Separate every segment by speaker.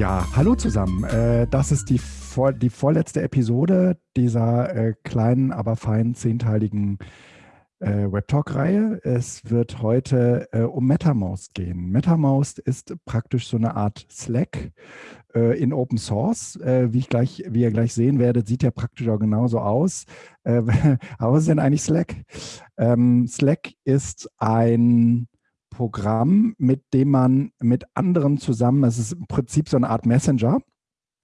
Speaker 1: Ja, hallo zusammen. Äh, das ist die, vor, die vorletzte Episode dieser äh, kleinen, aber feinen zehnteiligen äh, Webtalk-Reihe. Es wird heute um MetaMost gehen. MetaMost ist praktisch so eine Art Slack in Open Source. Wie, ich gleich, wie ihr gleich sehen werdet, sieht ja praktisch auch genauso aus. Aber was ist denn eigentlich Slack? Ähm, Slack ist ein Programm, mit dem man mit anderen zusammen, es ist im Prinzip so eine Art Messenger,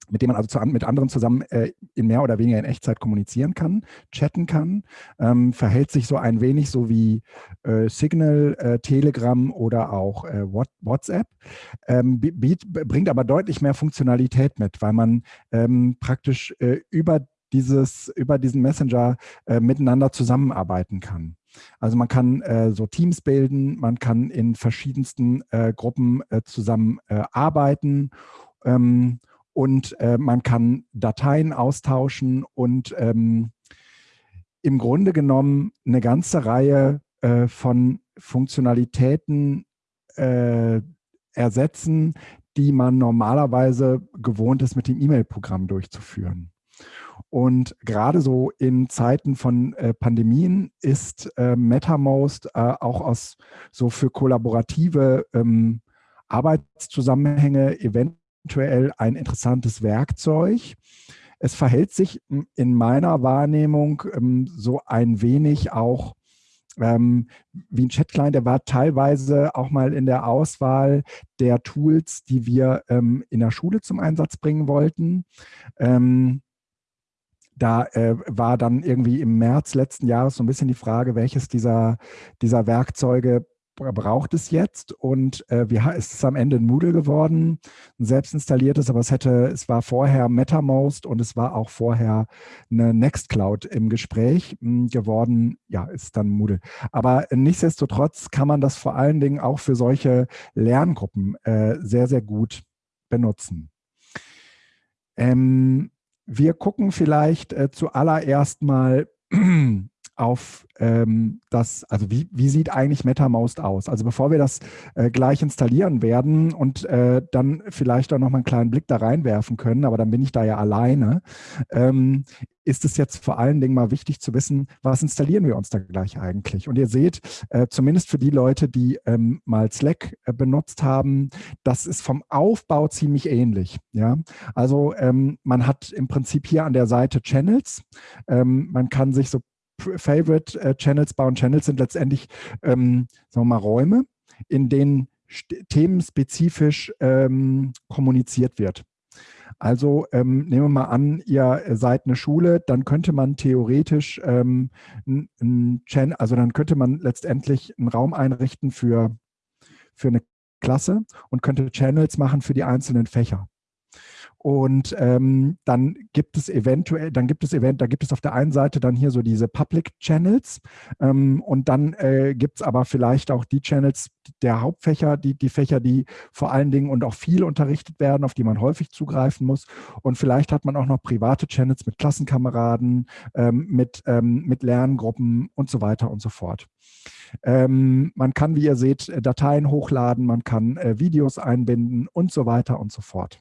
Speaker 1: mit dem man also zu, mit anderen zusammen äh, in mehr oder weniger in Echtzeit kommunizieren kann, chatten kann, ähm, verhält sich so ein wenig so wie äh, Signal, äh, Telegram oder auch äh, WhatsApp, ähm, bringt aber deutlich mehr Funktionalität mit, weil man ähm, praktisch äh, über dieses, über diesen Messenger äh, miteinander zusammenarbeiten kann. Also man kann äh, so Teams bilden, man kann in verschiedensten äh, Gruppen äh, zusammen arbeiten ähm, und äh, man kann Dateien austauschen und ähm, im Grunde genommen eine ganze Reihe äh, von Funktionalitäten äh, ersetzen, die man normalerweise gewohnt ist, mit dem E-Mail-Programm durchzuführen. Und gerade so in Zeiten von äh, Pandemien ist äh, MetaMost äh, auch aus so für kollaborative ähm, Arbeitszusammenhänge eventuell ein interessantes Werkzeug. Es verhält sich in meiner Wahrnehmung ähm, so ein wenig auch ähm, wie ein Chat-Client, der war teilweise auch mal in der Auswahl der Tools, die wir ähm, in der Schule zum Einsatz bringen wollten. Ähm, da äh, war dann irgendwie im März letzten Jahres so ein bisschen die Frage, welches dieser, dieser Werkzeuge braucht es jetzt und äh, wir, es ist am Ende ein Moodle geworden, ein selbst installiertes, aber es hätte, es war vorher MetaMost und es war auch vorher eine Nextcloud im Gespräch mh, hm, geworden. Ja, ist dann Moodle. Aber nichtsdestotrotz kann man das vor allen Dingen auch für solche Lerngruppen äh, sehr, sehr gut benutzen. Ähm, wir gucken vielleicht äh, zuallererst mal auf ähm, das, also wie, wie sieht eigentlich MetaMost aus? Also bevor wir das äh, gleich installieren werden und äh, dann vielleicht auch noch mal einen kleinen Blick da reinwerfen können, aber dann bin ich da ja alleine, ähm, ist es jetzt vor allen Dingen mal wichtig zu wissen, was installieren wir uns da gleich eigentlich? Und ihr seht, äh, zumindest für die Leute, die ähm, mal Slack äh, benutzt haben, das ist vom Aufbau ziemlich ähnlich. Ja? Also ähm, man hat im Prinzip hier an der Seite Channels. Ähm, man kann sich so Favorite äh, Channels bauen. Channels sind letztendlich, ähm, sagen wir mal, Räume, in denen themenspezifisch ähm, kommuniziert wird. Also ähm, nehmen wir mal an, ihr seid eine Schule, dann könnte man theoretisch ähm, ein, Channel, also dann könnte man letztendlich einen Raum einrichten für, für eine Klasse und könnte Channels machen für die einzelnen Fächer. Und ähm, dann gibt es eventuell, dann gibt es event, da gibt es auf der einen Seite dann hier so diese Public Channels ähm, und dann äh, gibt es aber vielleicht auch die Channels der Hauptfächer, die, die Fächer, die vor allen Dingen und auch viel unterrichtet werden, auf die man häufig zugreifen muss. Und vielleicht hat man auch noch private Channels mit Klassenkameraden, ähm, mit, ähm, mit Lerngruppen und so weiter und so fort. Ähm, man kann, wie ihr seht, Dateien hochladen, man kann äh, Videos einbinden und so weiter und so fort.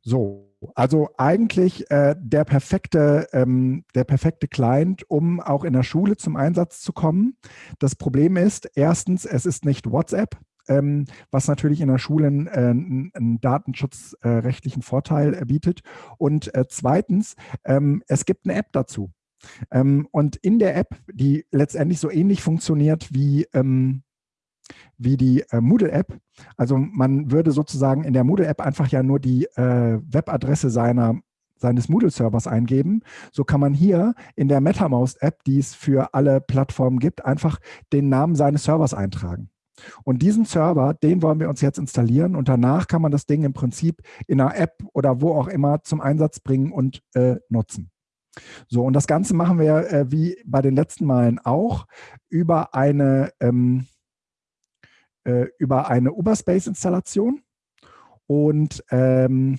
Speaker 1: So, also eigentlich äh, der, perfekte, ähm, der perfekte Client, um auch in der Schule zum Einsatz zu kommen. Das Problem ist, erstens, es ist nicht WhatsApp, ähm, was natürlich in der Schule äh, einen datenschutzrechtlichen Vorteil äh, bietet. Und äh, zweitens, ähm, es gibt eine App dazu. Ähm, und in der App, die letztendlich so ähnlich funktioniert wie ähm, wie die äh, Moodle-App. Also man würde sozusagen in der Moodle-App einfach ja nur die äh, Webadresse seiner seines Moodle-Servers eingeben. So kann man hier in der MetaMost-App, die es für alle Plattformen gibt, einfach den Namen seines Servers eintragen. Und diesen Server, den wollen wir uns jetzt installieren und danach kann man das Ding im Prinzip in einer App oder wo auch immer zum Einsatz bringen und äh, nutzen. So, und das Ganze machen wir äh, wie bei den letzten Malen auch über eine ähm, äh, über eine Uberspace-Installation. Und ähm,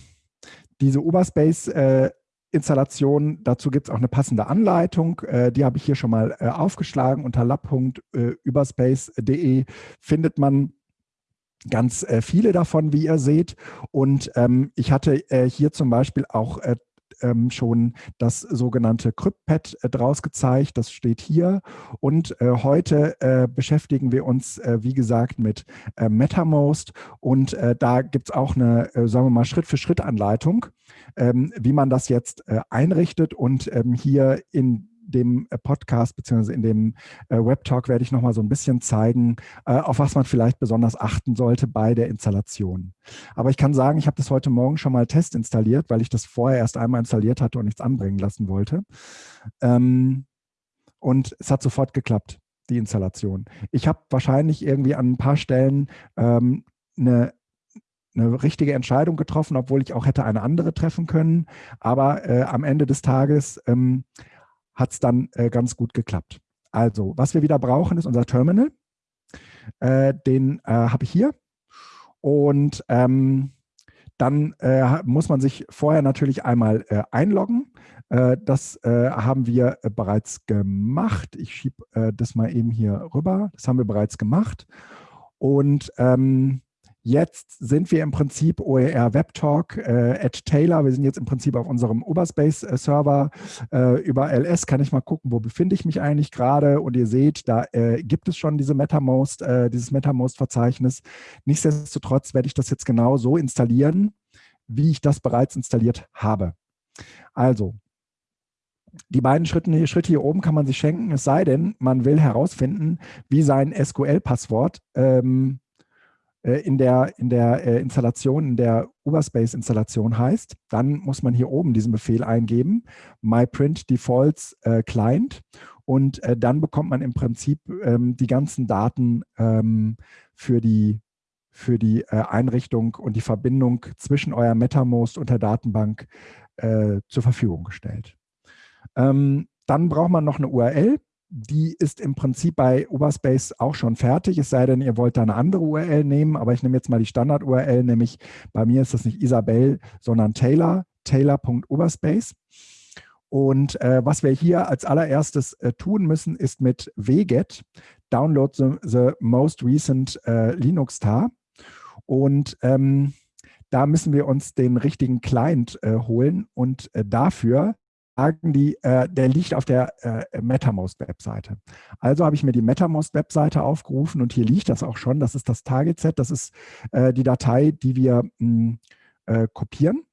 Speaker 1: diese Uberspace-Installation, äh, dazu gibt es auch eine passende Anleitung. Äh, die habe ich hier schon mal äh, aufgeschlagen. Unter lab.überspace.de findet man ganz äh, viele davon, wie ihr seht. Und ähm, ich hatte äh, hier zum Beispiel auch ähm, schon das sogenannte CryptPad äh, draus gezeigt. Das steht hier. Und äh, heute äh, beschäftigen wir uns, äh, wie gesagt, mit äh, MetaMost. Und äh, da gibt es auch eine, sagen wir mal, Schritt-für-Schritt-Anleitung, ähm, wie man das jetzt einrichtet. Und ähm, hier in dem äh, Podcast bzw. in dem äh, Webtalk werde ich nochmal so ein bisschen zeigen, äh, auf was man vielleicht besonders achten sollte bei der Installation. Aber ich kann sagen, ich habe das heute Morgen schon mal Test installiert, weil ich das vorher erst einmal installiert hatte und nichts anbringen lassen wollte. Ähm, und es hat sofort geklappt, die Installation. Ich habe wahrscheinlich irgendwie an ein paar Stellen ähm, eine eine richtige Entscheidung getroffen, obwohl ich auch hätte eine andere treffen können. Aber äh, am Ende des Tages ähm, hat es dann äh, ganz gut geklappt. Also, was wir wieder brauchen, ist unser Terminal. Äh, den äh, habe ich hier. Und ähm, dann äh, muss man sich vorher natürlich einmal äh, einloggen. Das haben wir bereits gemacht. Ich schiebe das mal eben hier rüber. Das haben wir bereits gemacht. Und ähm, Jetzt sind wir im Prinzip OER Webtalk äh, at Taylor. Wir sind jetzt im Prinzip auf unserem Uberspace-Server. Äh, über LS kann ich mal gucken, wo befinde ich mich eigentlich gerade. Und ihr seht, da äh, gibt es schon diese MetaMost, äh, dieses MetaMost-Verzeichnis. Nichtsdestotrotz werde ich das jetzt genau so installieren, wie ich das bereits installiert habe. Also, die beiden Schritte, Schritte hier oben kann man sich schenken, es sei denn, man will herausfinden, wie sein SQL-Passwort ähm, äh, in der, in der äh, Installation, in der Uberspace-Installation heißt, dann muss man hier oben diesen Befehl eingeben, myprint defaults äh, client und äh, dann bekommt man im Prinzip ähm, die ganzen Daten ähm, für die, für die äh, Einrichtung und die Verbindung zwischen euer MetaMost und der Datenbank äh, zur Verfügung gestellt. Ähm, dann braucht man noch eine URL die ist im Prinzip bei Uberspace auch schon fertig, es sei denn, ihr wollt da eine andere URL nehmen, aber ich nehme jetzt mal die Standard-URL, nämlich bei mir ist das nicht Isabel, sondern Taylor, taylor.uberspace. Und äh, was wir hier als allererstes äh, tun müssen, ist mit wget download the, the most recent äh, Linux-Tar. Und ähm, da müssen wir uns den richtigen Client äh, holen und äh, dafür die, äh, der liegt auf der äh, MetaMost-Webseite. Also habe ich mir die MetaMost-Webseite aufgerufen und hier liegt das auch schon. Das ist das Target-Set, das ist äh, die Datei, die wir mh, hm, äh, kopieren.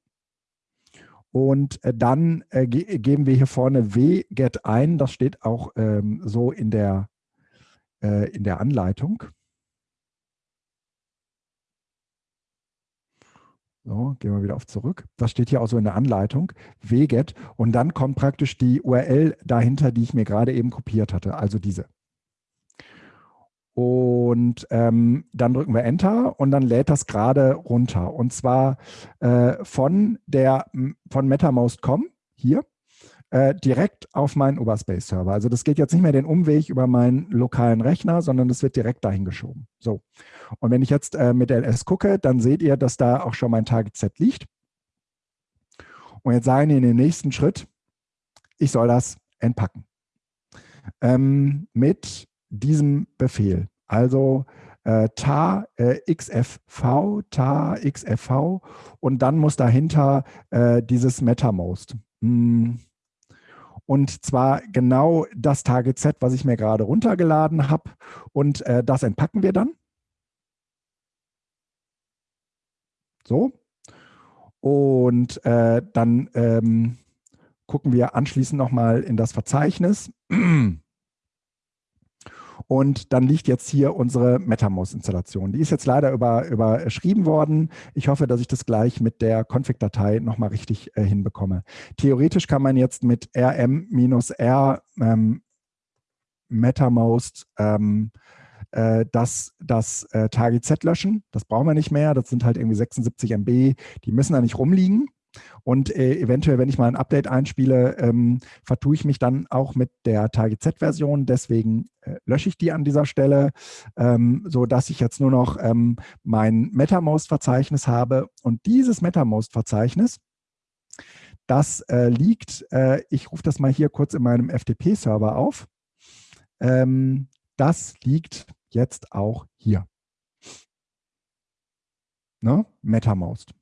Speaker 1: Und äh, dann äh, ge geben wir hier vorne wget ein. Das steht auch ähm, so in der, in der Anleitung. So, gehen wir wieder auf zurück. Das steht hier auch so in der Anleitung, wget. Und dann kommt praktisch die URL dahinter, die ich mir gerade eben kopiert hatte, also diese. Und ähm, dann drücken wir Enter und dann lädt das gerade runter. Und zwar äh, von der von MetaMost.com hier äh, direkt auf meinen Uberspace-Server. Also das geht jetzt nicht mehr den Umweg über meinen lokalen Rechner, sondern das wird direkt dahin geschoben. So. Und wenn ich jetzt äh, mit LS gucke, dann seht ihr, dass da auch schon mein Target-Set liegt. Und jetzt sagen wir in den nächsten Schritt, ich soll das entpacken. Ähm, mit diesem Befehl. Also äh, tar äh, xfv, tar xfv und dann muss dahinter äh, dieses MetaMost. Hm, und zwar genau das Target Set, was ich mir gerade runtergeladen habe. Und äh, das entpacken wir dann. So. Und äh, dann ähm, gucken wir anschließend nochmal in das Verzeichnis. Und dann liegt jetzt hier unsere MetaMost-Installation. Die ist jetzt leider über, überschrieben worden. Ich hoffe, dass ich das gleich mit der Config-Datei nochmal richtig äh, hinbekomme. Theoretisch kann man jetzt mit rm-r ähm, MetaMost ähm, äh, das, das äh, Target Z löschen. Das brauchen wir nicht mehr. Das sind halt irgendwie 76 MB. Die müssen da nicht rumliegen. Und äh, eventuell, wenn ich mal ein Update einspiele, ähm, vertue ich mich dann auch mit der Target Z-Version. Deswegen äh, lösche ich die an dieser Stelle, ähm, sodass ich jetzt nur noch ähm, mein MetaMost-Verzeichnis habe. Und dieses MetaMost-Verzeichnis, das äh, liegt, äh, ich rufe das mal hier kurz in meinem FTP-Server auf. Ähm, das liegt jetzt auch hier. ne, MetaMost.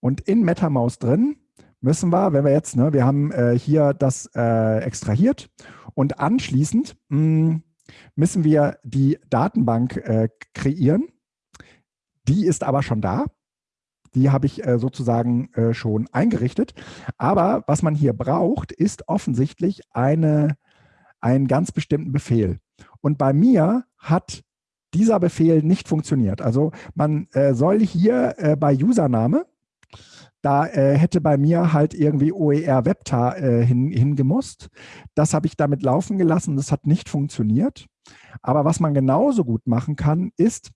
Speaker 1: Und in MetaMost drin müssen wir, wenn wir jetzt, ne, wir haben äh, hier das äh, extrahiert und anschließend mh, hm, müssen wir die Datenbank äh, kreieren. Die ist aber schon da. Die habe ich äh, sozusagen äh, schon eingerichtet. Aber was man hier braucht, ist offensichtlich eine, einen ganz bestimmten Befehl. Und bei mir hat dieser Befehl nicht funktioniert. Also man äh, soll hier bei Username, da äh, hätte bei mir halt irgendwie OER Webtar äh, hin, hingemusst. Das habe ich damit laufen gelassen, das hat nicht funktioniert. Aber was man genauso gut machen kann, ist,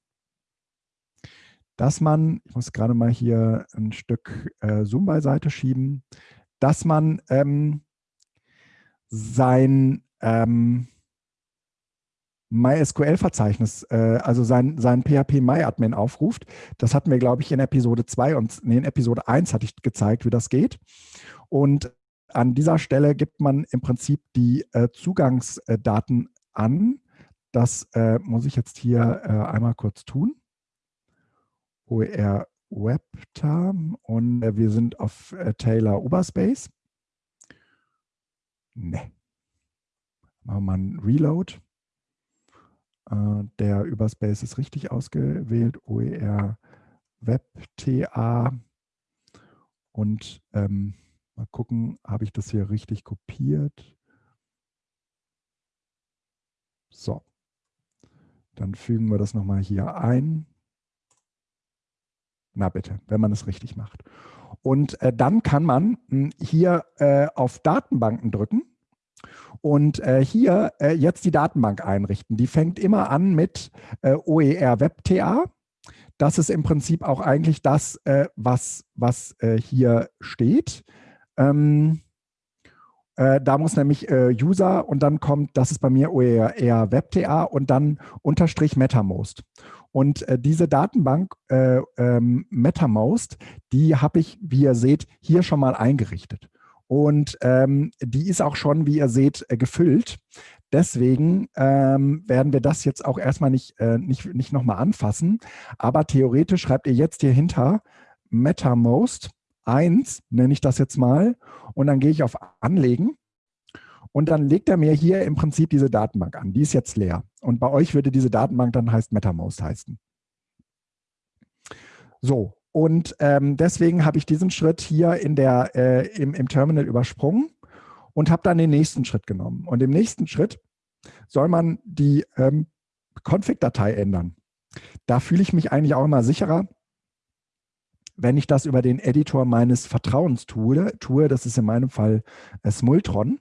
Speaker 1: dass man, ich muss gerade mal hier ein Stück äh, Zoom beiseite schieben, dass man ähm, sein ähm, MySQL-Verzeichnis, äh, also sein, sein PHP MyAdmin aufruft. Das hatten wir, glaube ich, in Episode 2 und nee, in Episode 1 hatte ich gezeigt, wie das geht. Und an dieser Stelle gibt man im Prinzip die äh, Zugangsdaten an. Das äh, muss ich jetzt hier äh, einmal kurz tun. OER WebTarm und äh, wir sind auf äh, Taylor Oberspace. Ne. Machen wir mal einen Reload. Äh, der Überspace ist richtig ausgewählt. OER WebTA. Und ähm, mal gucken, habe ich das hier richtig kopiert? So. Dann fügen wir das nochmal hier ein. Na bitte, wenn man es richtig macht. Und äh, dann kann man mh, hm, hier äh, auf Datenbanken drücken und äh, hier äh, jetzt die Datenbank einrichten. Die fängt immer an mit äh, OER WebTA. Das ist im Prinzip auch eigentlich das, äh, was, was hier steht. Ähm, da muss nämlich User und dann kommt, das ist bei mir OER WebTA und dann Unterstrich MetaMost. Und äh, diese Datenbank äh, ähm, MetaMost, die habe ich, wie ihr seht, hier schon mal eingerichtet. Und ähm, die ist auch schon, wie ihr seht, äh, gefüllt. Deswegen ähm, werden wir das jetzt auch erstmal nicht, äh, nicht, nicht nochmal anfassen. Aber theoretisch schreibt ihr jetzt hier hinter MetaMost 1, nenne ich das jetzt mal. Und dann gehe ich auf Anlegen. Und dann legt er mir hier im Prinzip diese Datenbank an. Die ist jetzt leer. Und bei euch würde diese Datenbank dann heißt MetaMost heißen. So, und ähm, deswegen habe ich diesen Schritt hier in der, äh, im, im Terminal übersprungen und habe dann den nächsten Schritt genommen. Und im nächsten Schritt soll man die ähm, Config-Datei ändern. Da fühle ich mich eigentlich auch immer sicherer, wenn ich das über den Editor meines Vertrauens tue, tue das ist in meinem Fall äh, Smultron.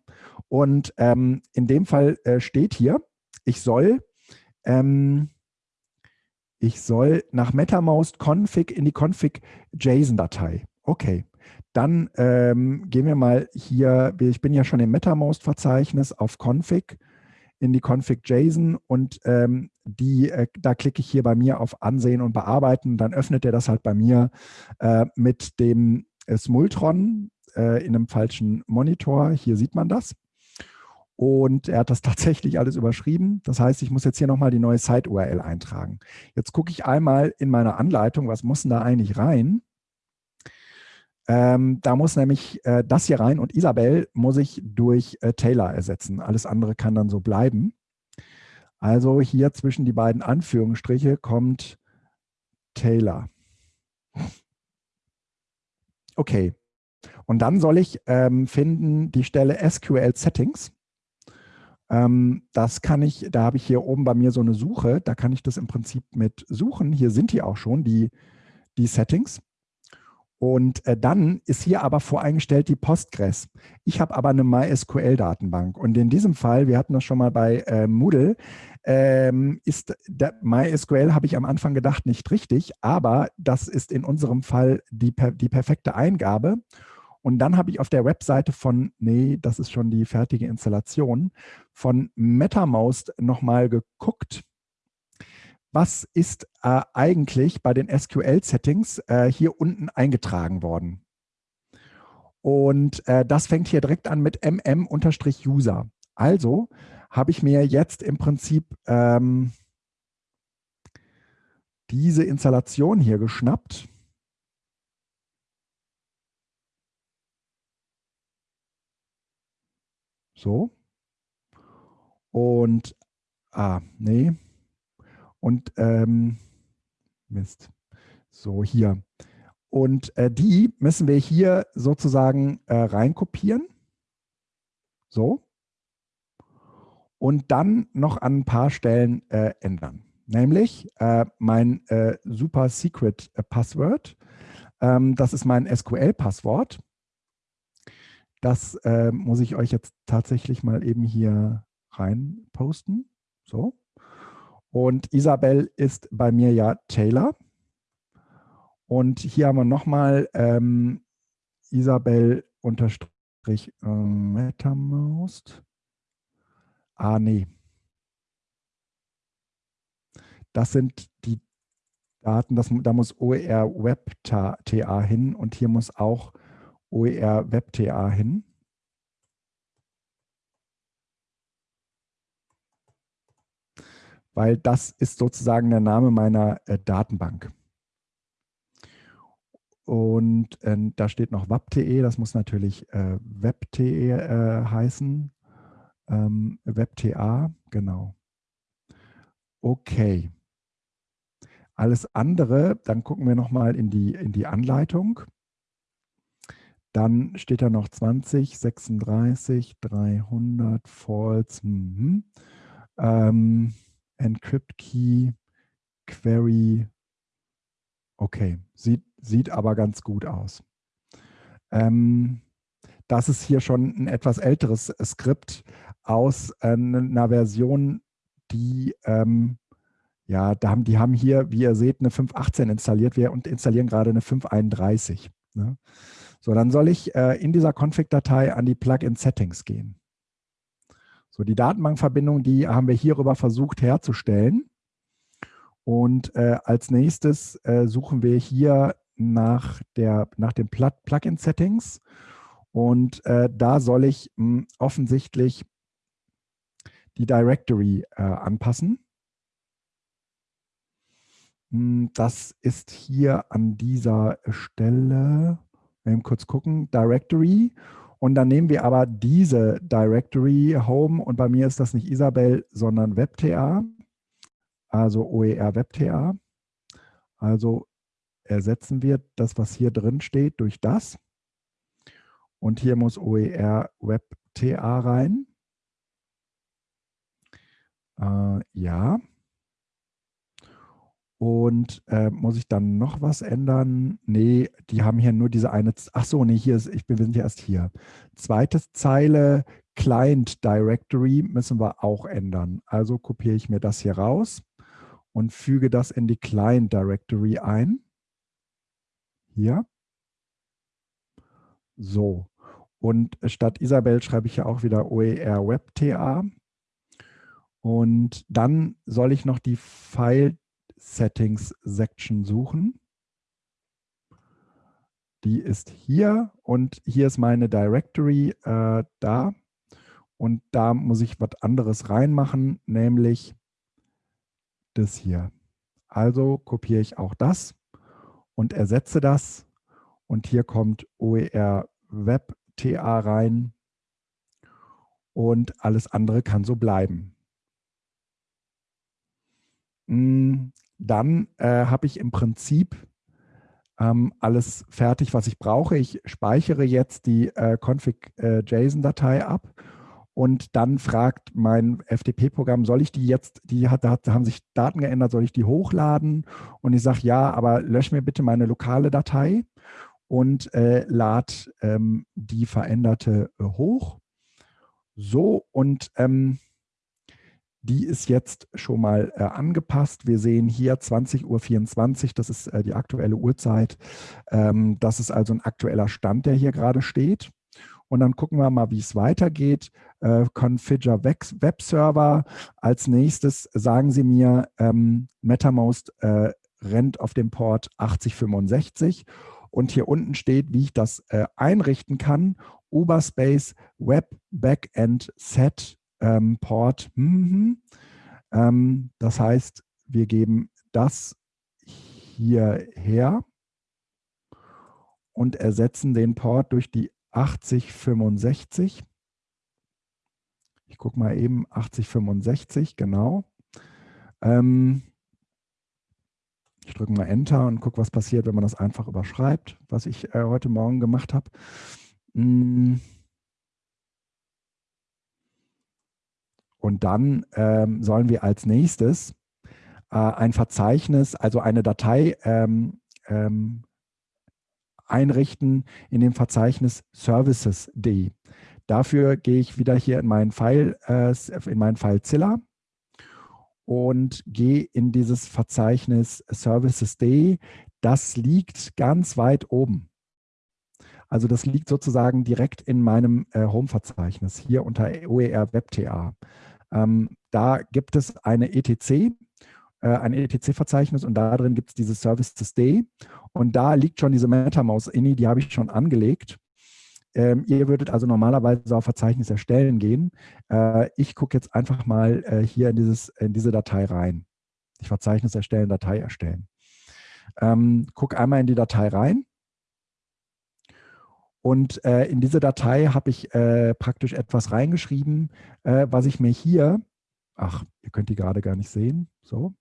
Speaker 1: Und ähm, in dem Fall äh, steht hier, ich soll, ähm, ich soll nach MetaMost config in die config.json-Datei. Okay, dann ähm, gehen wir mal hier, ich bin ja schon im MetaMost-Verzeichnis auf config in die config.json und ähm, die, äh, da klicke ich hier bei mir auf Ansehen und Bearbeiten. Dann öffnet er das halt bei mir äh, mit dem äh, Smultron äh, in einem falschen Monitor. Hier sieht man das. Und er hat das tatsächlich alles überschrieben. Das heißt, ich muss jetzt hier nochmal die neue Site-URL eintragen. Jetzt gucke ich einmal in meine Anleitung, was muss denn da eigentlich rein? Ähm, da muss nämlich äh, das hier rein und Isabel muss ich durch äh, Taylor ersetzen. Alles andere kann dann so bleiben. Also hier zwischen die beiden Anführungsstriche kommt Taylor. Okay. Und dann soll ich ähm, finden die Stelle SQL Settings. Ähm, das kann ich, da habe ich hier oben bei mir so eine Suche, da kann ich das im Prinzip mit suchen. Hier sind die auch schon, die, die Settings. Und äh, dann ist hier aber voreingestellt die Postgres. Ich habe aber eine MySQL-Datenbank. Und in diesem Fall, wir hatten das schon mal bei äh, Moodle, ähm, ist MySQL, habe ich am Anfang gedacht, nicht richtig, aber das ist in unserem Fall die, die perfekte Eingabe. Und dann habe ich auf der Webseite von, nee, das ist schon die fertige Installation, von MetaMost nochmal geguckt, was ist äh, eigentlich bei den SQL-Settings äh, hier unten eingetragen worden. Und äh, das fängt hier direkt an mit mm-user. Also habe ich mir jetzt im Prinzip ähm, diese Installation hier geschnappt. So. Und, ah, nee. Und, ähm, Mist. So, hier. Und äh, die müssen wir hier sozusagen äh, reinkopieren. So. Und dann noch an ein paar Stellen äh, ändern. Nämlich äh, mein äh, Super Secret äh, Password. Ähm, das ist mein SQL-Passwort. Das muss ich euch jetzt tatsächlich mal eben hier rein posten. So. Und Isabel ist bei mir ja Taylor. Und hier haben wir nochmal ähm, Isabel unterstrich äh, MetaMost. Ah, nee. Das sind die Daten, das, da muss OER Web TA hin und hier muss auch OER Web TA hin. weil das ist sozusagen der Name meiner äh, Datenbank. Und äh, da steht noch web.de, das muss natürlich äh, web.de äh, heißen. Ähm, web.ta, genau. Okay. Alles andere, dann gucken wir nochmal in die, in die Anleitung. Dann steht da noch 20, 36, 300, false. Mhm. Ähm, Encrypt Key, Query. Okay, sieht, sieht aber ganz gut aus. Ähm, das ist hier schon ein etwas älteres Skript aus äh, einer Version, die, ähm, ja, da haben, die haben hier, wie ihr seht, eine 5.18 installiert wir und installieren gerade eine 5.31. Ne? So, dann soll ich äh, in dieser Config-Datei an die Plugin-Settings gehen. So, die Datenbankverbindung, die haben wir hierüber versucht herzustellen. Und äh, als nächstes äh, suchen wir hier nach, der, nach den Plugin-Settings. Und äh, da soll ich mh, hm, offensichtlich die Directory äh, anpassen. Hm, das ist hier an dieser Stelle, wir kurz gucken, Directory. Und dann nehmen wir aber diese Directory Home und bei mir ist das nicht Isabel, sondern WebTA, also OER WebTA. Also ersetzen wir das, was hier drin steht, durch das. Und hier muss OER WebTA rein. Äh, ja. Und äh, muss ich dann noch was ändern? Nee, die haben hier nur diese eine, ach so, nee, hier ist, ich bin, wir sind ja erst hier. Zweite Zeile, Client Directory müssen wir auch ändern. Also kopiere ich mir das hier raus und füge das in die Client Directory ein. Hier. So. Und statt Isabel schreibe ich ja auch wieder OER WebTA. Und dann soll ich noch die File Settings Section suchen. Die ist hier und hier ist meine Directory äh, da. Und da muss ich was anderes reinmachen, nämlich das hier. Also kopiere ich auch das und ersetze das. Und hier kommt OER Web TA rein. Und alles andere kann so bleiben. Dann äh, habe ich im Prinzip ähm, alles fertig, was ich brauche. Ich speichere jetzt die äh, config.json-Datei äh, ab und dann fragt mein FTP-Programm, soll ich die jetzt, die hat, da haben sich Daten geändert, soll ich die hochladen? Und ich sage, ja, aber lösch mir bitte meine lokale Datei und äh, lad ähm, die veränderte hoch. So, und die ist jetzt schon mal äh, angepasst. Wir sehen hier 20.24 Uhr, das ist äh, die aktuelle Uhrzeit. Ähm, das ist also ein aktueller Stand, der hier gerade steht. Und dann gucken wir mal, wie es weitergeht. Äh, Configure Web Server. Als nächstes sagen Sie mir, ähm, MetaMost äh, rennt auf dem Port 8065. Und hier unten steht, wie ich das äh, einrichten kann. Uberspace Web Backend Set ähm, Port. Mhm. Ähm, das heißt, wir geben das hierher und ersetzen den Port durch die 8065. Ich gucke mal eben 8065, genau. Ähm, ich drücke mal Enter und gucke, was passiert, wenn man das einfach überschreibt, was ich äh, heute Morgen gemacht habe. Mm. Und dann ähm, sollen wir als nächstes äh, ein Verzeichnis, also eine Datei ähm, ähm, einrichten in dem Verzeichnis services.de. Dafür gehe ich wieder hier in meinen File, äh, in meinen File Zilla und gehe in dieses Verzeichnis Services.de. Das liegt ganz weit oben. Also das liegt sozusagen direkt in meinem äh, Home-Verzeichnis, hier unter OER WebTA. Ähm, da gibt es eine ETC, äh, ein ETC-Verzeichnis und da drin gibt es dieses Services.de und da liegt schon diese MetaMouse-INI, die habe ich schon angelegt. Ähm, ihr würdet also normalerweise auf Verzeichnis erstellen gehen. Äh, ich gucke jetzt einfach mal äh, hier in, dieses, in diese Datei rein. Ich Verzeichnis erstellen, Datei erstellen. Ähm, guck einmal in die Datei rein. Und äh, in diese Datei habe ich äh, praktisch etwas reingeschrieben, äh, was ich mir hier, ach, ihr könnt die gerade gar nicht sehen, so,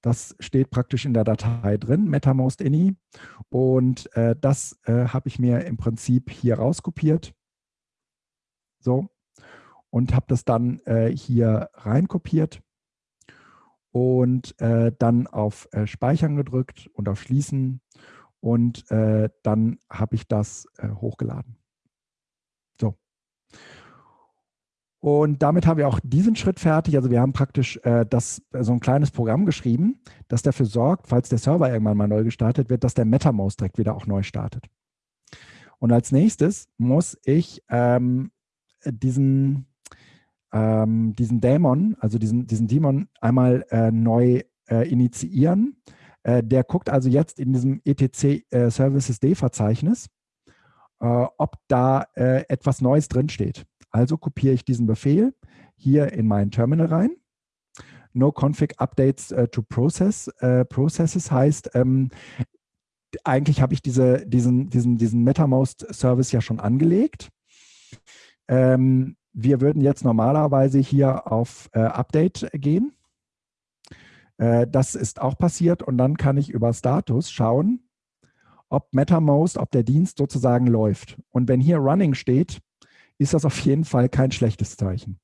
Speaker 1: das steht praktisch in der Datei drin, MetaMost ini. Und äh, das äh, habe ich mir im Prinzip hier rauskopiert. So. Und habe das dann äh, hier reinkopiert und dann auf Speichern gedrückt und auf Schließen. Und äh, dann habe ich das hochgeladen. So. Und damit haben wir auch diesen Schritt fertig. Also wir haben praktisch äh, das, äh, so ein kleines Programm geschrieben, das dafür sorgt, falls der Server irgendwann mal neu gestartet wird, dass der MetaMouse direkt wieder auch neu startet. Und als nächstes muss ich ähm, diesen, ähm, diesen Dämon, also diesen, diesen Daemon einmal äh, neu äh, initiieren. Äh, der guckt also jetzt in diesem etc äh, Services D-Verzeichnis, ob da etwas Neues drinsteht. Also kopiere ich diesen Befehl hier in mein Terminal rein. No config updates to process. Processes heißt, ähm, eigentlich habe ich diese, diesen, diesen, diesen MetaMost-Service ja schon angelegt. Ähm, wir würden jetzt normalerweise hier auf äh, Update gehen. Äh, das ist auch passiert und dann kann ich über Status schauen, ob MetaMost, ob der Dienst sozusagen läuft. Und wenn hier Running steht, ist das auf jeden Fall kein schlechtes Zeichen.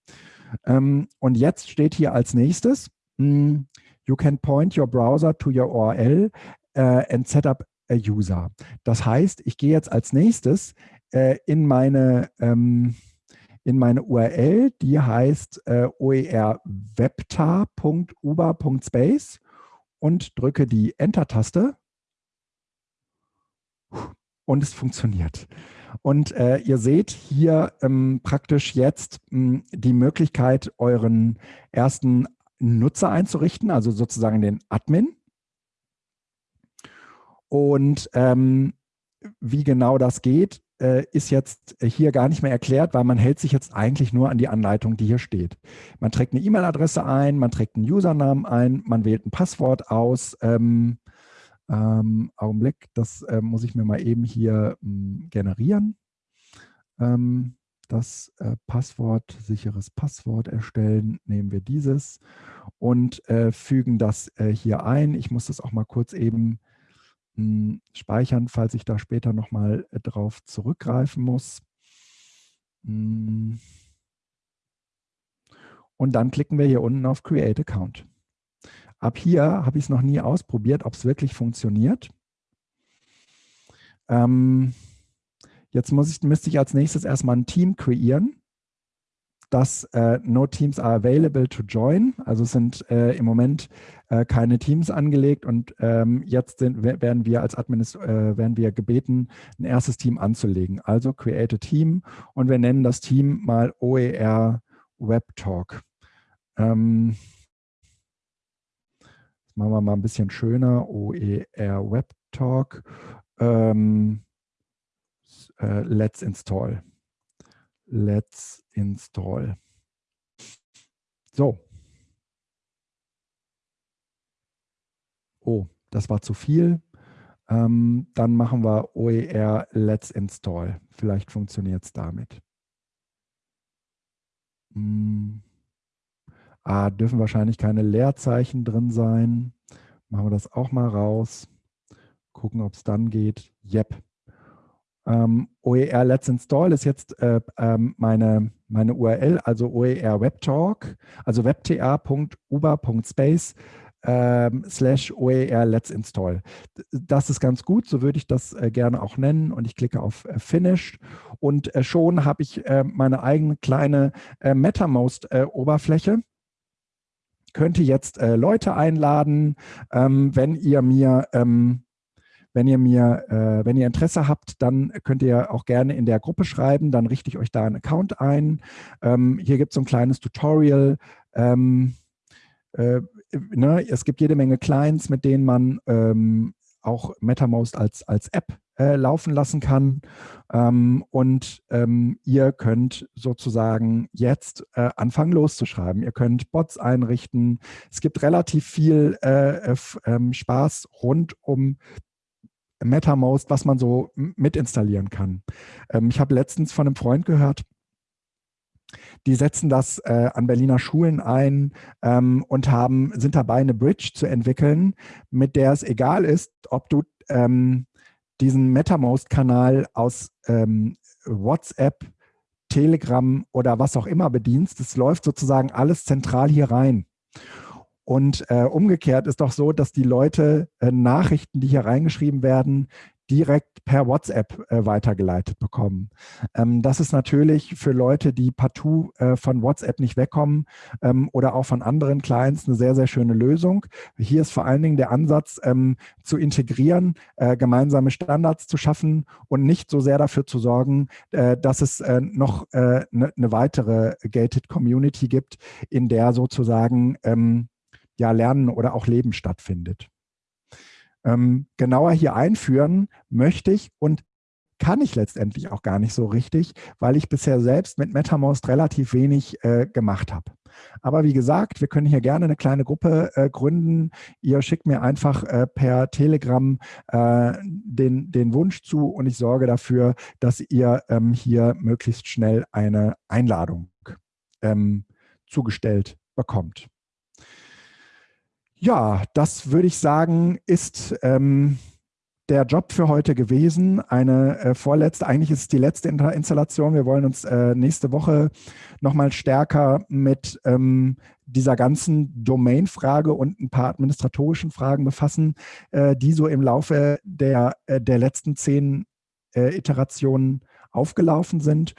Speaker 1: Ähm, und jetzt steht hier als nächstes, mm, you can point your browser to your URL uh, and set up a user. Das heißt, ich gehe jetzt als nächstes äh, in meine ähm, in meine URL, die heißt äh, oerwebtar.uber.space und drücke die Enter-Taste und es funktioniert. Und äh, ihr seht hier ähm, praktisch jetzt mh, hm, die Möglichkeit, euren ersten Nutzer einzurichten, also sozusagen den Admin. Und ähm, wie genau das geht, ist jetzt hier gar nicht mehr erklärt, weil man hält sich jetzt eigentlich nur an die Anleitung, die hier steht. Man trägt eine E-Mail-Adresse ein, man trägt einen Usernamen ein, man wählt ein Passwort aus, ähm, ähm, Augenblick, das äh, muss ich mir mal eben hier mh, hm, generieren. Ähm, das äh, Passwort, sicheres Passwort erstellen, nehmen wir dieses und äh, fügen das äh, hier ein. Ich muss das auch mal kurz eben speichern, falls ich da später nochmal äh, drauf zurückgreifen muss. Hm. Und dann klicken wir hier unten auf Create Account. Ab hier habe ich es noch nie ausprobiert, ob es wirklich funktioniert. Ähm, jetzt muss ich, müsste ich als nächstes erstmal ein Team kreieren. Das äh, No Teams are available to join. Also sind äh, im Moment äh, keine Teams angelegt und ähm, jetzt sind, werden wir als Administ äh, werden wir gebeten, ein erstes Team anzulegen. Also create a team und wir nennen das Team mal OER Web Talk. Ähm, machen wir mal ein bisschen schöner, OER Web Talk. Ähm, äh, let's install. Let's install. So. oh, das war zu viel. Ähm, dann machen wir OER Let's Install. Vielleicht funktioniert es damit. Hm. Ah, dürfen wahrscheinlich keine Leerzeichen drin sein. Machen wir das auch mal raus. Gucken, ob es dann geht. Yep. Ähm, OER Let's Install ist jetzt äh, ähm, meine, meine URL, also OER WebTalk, also webta.uber.space ähm, slash OER Let's Install. Das ist ganz gut, so würde ich das äh, gerne auch nennen und ich klicke auf äh, Finished und äh, schon habe ich äh, meine eigene kleine äh, MetaMost-Oberfläche könnte jetzt äh, Leute einladen, ähm, wenn ihr mir ähm, wenn ihr mir, äh, wenn ihr Interesse habt, dann könnt ihr auch gerne in der Gruppe schreiben, dann richte ich euch da einen Account ein. Ähm, hier gibt es so ein kleines Tutorial. Ähm, äh, ne, es gibt jede Menge Clients, mit denen man ähm, auch MetaMost als, als App äh, laufen lassen kann. Ähm, und ähm, ihr könnt sozusagen jetzt äh, anfangen loszuschreiben. Ihr könnt Bots einrichten. Es gibt relativ viel äh, ähm, Spaß rund um MetaMost, was man so mitinstallieren kann. Ähm, ich habe letztens von einem Freund gehört, die setzen das äh, an Berliner Schulen ein ähm, und haben, sind dabei, eine Bridge zu entwickeln, mit der es egal ist, ob du ähm, diesen MetaMost-Kanal aus ähm, WhatsApp, Telegram oder was auch immer bedienst. Es läuft sozusagen alles zentral hier rein. Und äh, umgekehrt ist doch so, dass die Leute äh, Nachrichten, die hier reingeschrieben werden, direkt per WhatsApp äh, weitergeleitet bekommen. Ähm, das ist natürlich für Leute, die partout äh, von WhatsApp nicht wegkommen ähm, oder auch von anderen Clients eine sehr, sehr schöne Lösung. Hier ist vor allen Dingen der Ansatz ähm, zu integrieren, äh, gemeinsame Standards zu schaffen und nicht so sehr dafür zu sorgen, äh, dass es äh, noch eine äh, ne weitere Gated Community gibt, in der sozusagen ähm, ja, Lernen oder auch Leben stattfindet. Ähm, genauer hier einführen möchte ich und kann ich letztendlich auch gar nicht so richtig, weil ich bisher selbst mit MetaMost relativ wenig äh, gemacht habe. Aber wie gesagt, wir können hier gerne eine kleine Gruppe äh, gründen. Ihr schickt mir einfach äh, per Telegram äh, den, den Wunsch zu und ich sorge dafür, dass ihr ähm, hier möglichst schnell eine Einladung ähm, zugestellt bekommt. Ja, das würde ich sagen, ist ähm, der Job für heute gewesen. Eine äh, vorletzte, eigentlich ist es die letzte Installation. Wir wollen uns äh, nächste Woche nochmal stärker mit ähm, dieser ganzen Domain-Frage und ein paar administratorischen Fragen befassen, äh, die so im Laufe der, äh, der letzten zehn äh, Iterationen aufgelaufen sind.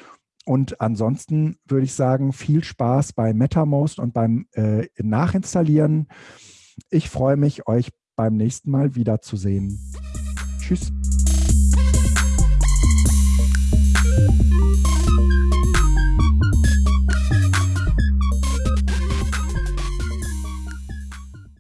Speaker 1: Und ansonsten würde ich sagen, viel Spaß bei MetaMost und beim äh, Nachinstallieren. Ich freue mich, euch beim nächsten Mal wiederzusehen. Tschüss.